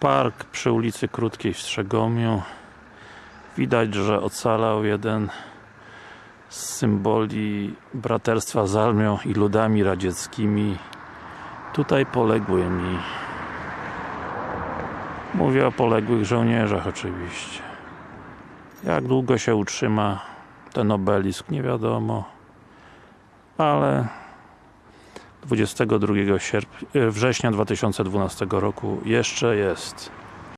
Park przy ulicy Krótkiej w Strzegomiu. Widać, że ocalał jeden z symboli braterstwa z armią i ludami radzieckimi. Tutaj poległymi. Mówię o poległych żołnierzach oczywiście. Jak długo się utrzyma ten obelisk, nie wiadomo. Ale 22 sierp- e, września 2012 roku jeszcze jest.